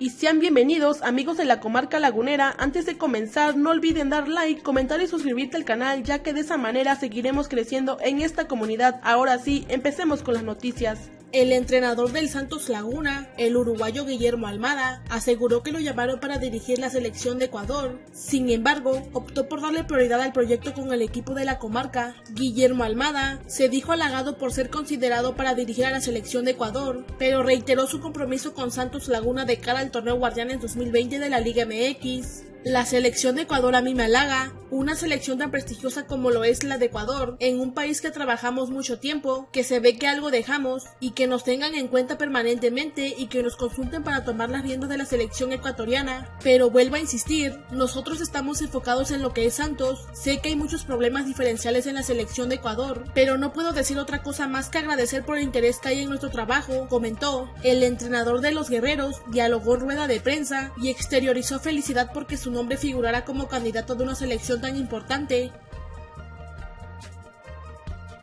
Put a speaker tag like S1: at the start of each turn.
S1: y sean bienvenidos amigos de la comarca lagunera. Antes de comenzar no olviden dar like, comentar y suscribirte al canal ya que de esa manera seguiremos creciendo en esta comunidad. Ahora sí, empecemos con las noticias. El entrenador del Santos Laguna, el uruguayo Guillermo Almada, aseguró que lo llamaron para dirigir la selección de Ecuador. Sin embargo, optó por darle prioridad al proyecto con el equipo de la comarca. Guillermo Almada se dijo halagado por ser considerado para dirigir a la selección de Ecuador, pero reiteró su compromiso con Santos Laguna de cara al torneo Guardianes 2020 de la Liga MX. La selección de Ecuador a mí me halaga, una selección tan prestigiosa como lo es la de Ecuador, en un país que trabajamos mucho tiempo, que se ve que algo dejamos y que nos tengan en cuenta permanentemente y que nos consulten para tomar las riendas de la selección ecuatoriana. Pero vuelvo a insistir, nosotros estamos enfocados en lo que es Santos, sé que hay muchos problemas diferenciales en la selección de Ecuador, pero no puedo decir otra cosa más que agradecer por el interés que hay en nuestro trabajo, comentó. El entrenador de los guerreros dialogó rueda de prensa y exteriorizó felicidad porque su nombre figurará como candidato de una selección tan importante